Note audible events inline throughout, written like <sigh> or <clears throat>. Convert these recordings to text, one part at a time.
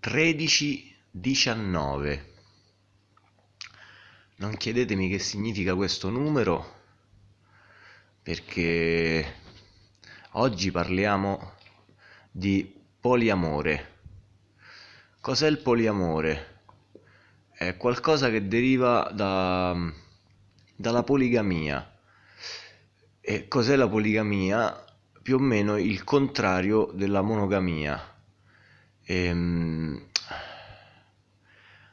1319 non chiedetemi che significa questo numero perché oggi parliamo di poliamore cos'è il poliamore? è qualcosa che deriva da, dalla poligamia e cos'è la poligamia? più o meno il contrario della monogamia ehm,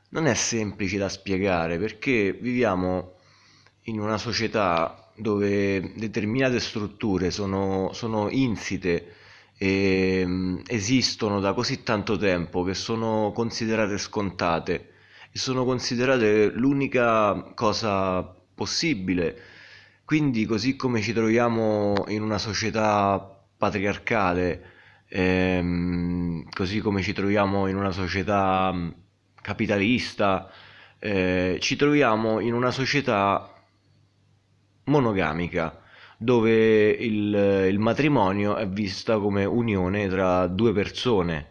non è semplice da spiegare perché viviamo in una società dove determinate strutture sono, sono insite e mm, esistono da così tanto tempo che sono considerate scontate e sono considerate l'unica cosa possibile. Quindi, così come ci troviamo in una società patriarcale, ehm, così come ci troviamo in una società mm, capitalista, eh, ci troviamo in una società monogamica dove il, il matrimonio è vista come unione tra due persone,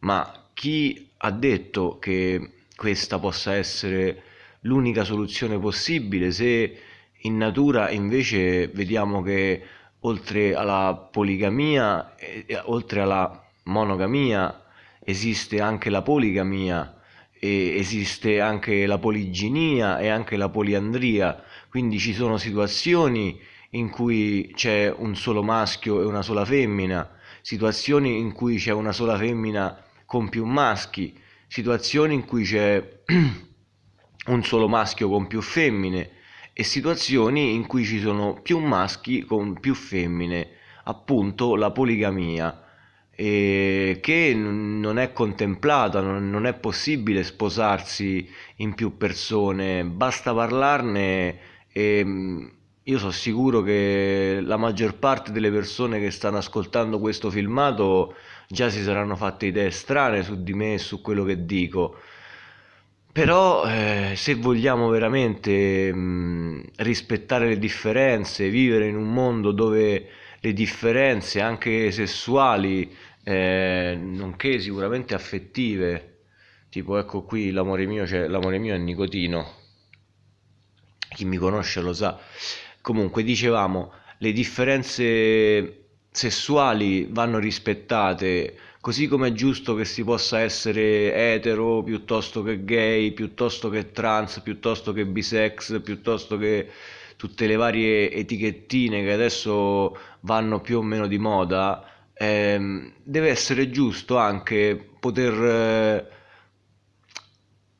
ma chi ha detto che questa possa essere l'unica soluzione possibile se in natura invece vediamo che oltre alla poligamia, eh, oltre alla monogamia, esiste anche la poligamia, esiste anche la poliginia e anche la poliandria, quindi ci sono situazioni in cui c'è un solo maschio e una sola femmina, situazioni in cui c'è una sola femmina con più maschi, situazioni in cui c'è <clears throat> un solo maschio con più femmine e situazioni in cui ci sono più maschi con più femmine, appunto la poligamia, e che non è contemplata, non è possibile sposarsi in più persone, basta parlarne e mm, io sono sicuro che la maggior parte delle persone che stanno ascoltando questo filmato già si saranno fatte idee strane su di me e su quello che dico. Però eh, se vogliamo veramente mh, mm, rispettare le differenze, vivere in un mondo dove le differenze anche sessuali, eh, nonché sicuramente affettive, tipo ecco qui l'amore mio, cioè, l'amore mio è nicotino, chi mi conosce lo sa. Comunque dicevamo, le differenze sessuali vanno rispettate Così come è giusto che si possa essere etero piuttosto che gay, piuttosto che trans, piuttosto che bisex, piuttosto che tutte le varie etichettine che adesso vanno più o meno di moda, ehm, deve essere giusto anche poter eh,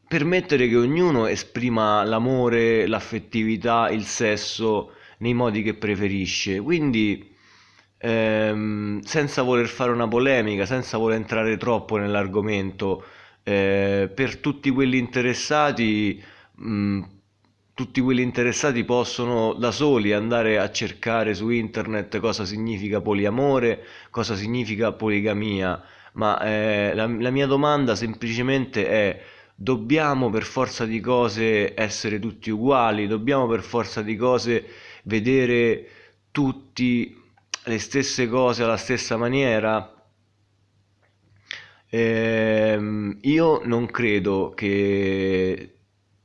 permettere che ognuno esprima l'amore, l'affettività, il sesso nei modi che preferisce. Quindi ehm, senza voler fare una polemica, senza voler entrare troppo nell'argomento, eh, per tutti quelli interessati, mh, tutti quelli interessati possono da soli andare a cercare su internet cosa significa poliamore, cosa significa poligamia, ma eh, la, la mia domanda semplicemente è dobbiamo per forza di cose essere tutti uguali, dobbiamo per forza di cose vedere tutti le stesse cose alla stessa maniera? Ehm, io non credo che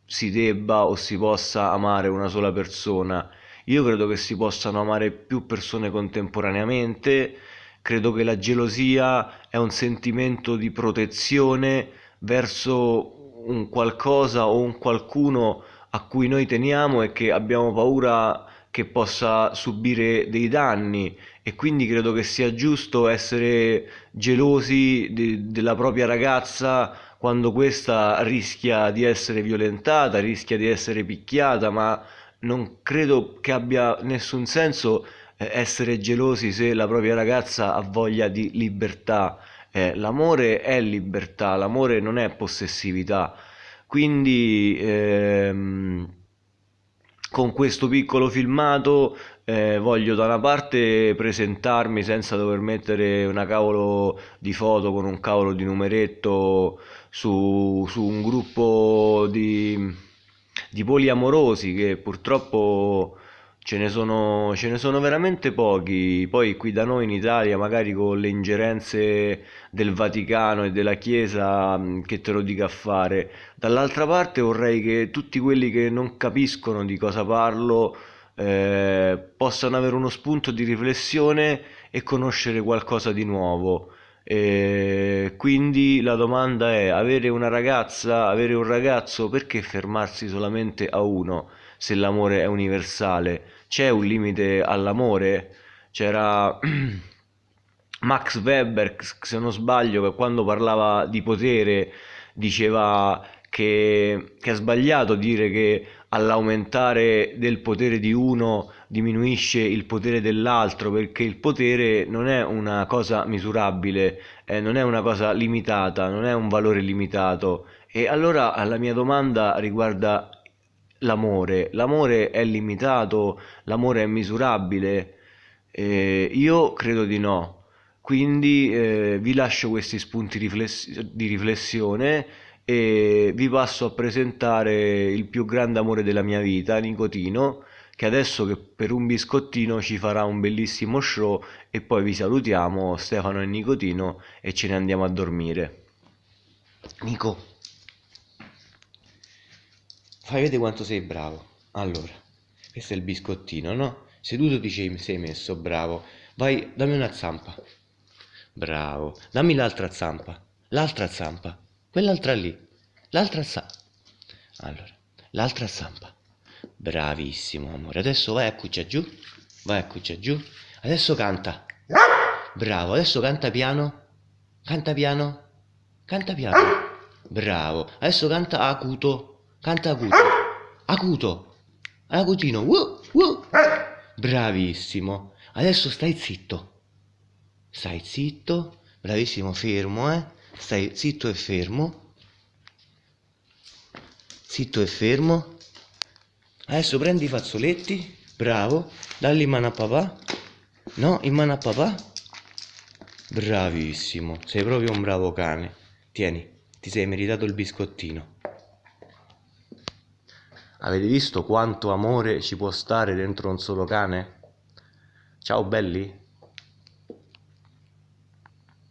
si debba o si possa amare una sola persona. Io credo che si possano amare più persone contemporaneamente. Credo che la gelosia è un sentimento di protezione verso un qualcosa o un qualcuno a cui noi teniamo e che abbiamo paura che possa subire dei danni e quindi credo che sia giusto essere gelosi de- della propria ragazza quando questa rischia di essere violentata, rischia di essere picchiata, ma non credo che abbia nessun senso eh, essere gelosi se la propria ragazza ha voglia di libertà. Eh, l'amore è libertà, l'amore non è possessività. Quindi ehm, con questo piccolo filmato eh, voglio da una parte presentarmi senza dover mettere una cavolo di foto con un cavolo di numeretto su, su un gruppo di, di poliamorosi che purtroppo ce ne sono, ce ne sono veramente pochi. Poi qui da noi in Italia, magari con le ingerenze del Vaticano e della Chiesa, mh, che te lo dica a fare. Dall'altra parte vorrei che tutti quelli che non capiscono di cosa parlo eh, possano avere uno spunto di riflessione e conoscere qualcosa di nuovo. E quindi la domanda è, avere una ragazza, avere un ragazzo, perché fermarsi solamente a uno se l'amore è universale? C'è un limite all'amore? C'era <clears throat> Max Weber, se non sbaglio, che quando parlava di potere diceva che, che è sbagliato dire che all'aumentare del potere di uno diminuisce il potere dell'altro, perché il potere non è una cosa misurabile, eh, non è una cosa limitata, non è un valore limitato. E allora la mia domanda riguarda l'amore. L'amore è limitato, l'amore è misurabile? Eh, io credo di no. Quindi eh, vi lascio questi spunti rifless- di riflessione e vi passo a presentare il più grande amore della mia vita, Nicotino, che adesso che per un biscottino ci farà un bellissimo show e poi vi salutiamo Stefano e Nicotino e ce ne andiamo a dormire. Nico, fai vedere quanto sei bravo. Allora, questo è il biscottino, no? Seduto ti sei messo, bravo. Vai, dammi una zampa. Bravo. Dammi l'altra zampa. L'altra zampa. Quell'altra lì. L'altra zampa. Allora, l'altra zampa. Bravissimo, amore. Adesso vai a cuccia giù. Vai a cuccia giù. Adesso canta. Bravo. Adesso canta piano. Canta piano. Canta piano. Bravo. Adesso canta acuto. Canta acuto. Acuto. Acutino. Uh, uh. Bravissimo. Adesso stai zitto. Stai zitto. Bravissimo, fermo, eh. Stai zitto e fermo. Zitto e fermo. Adesso prendi i fazzoletti. Bravo. Dalli in mano a papà. No, in mano a papà. Bravissimo. Sei proprio un bravo cane. Tieni, ti sei meritato il biscottino. Avete visto quanto amore ci può stare dentro un solo cane? Ciao belli!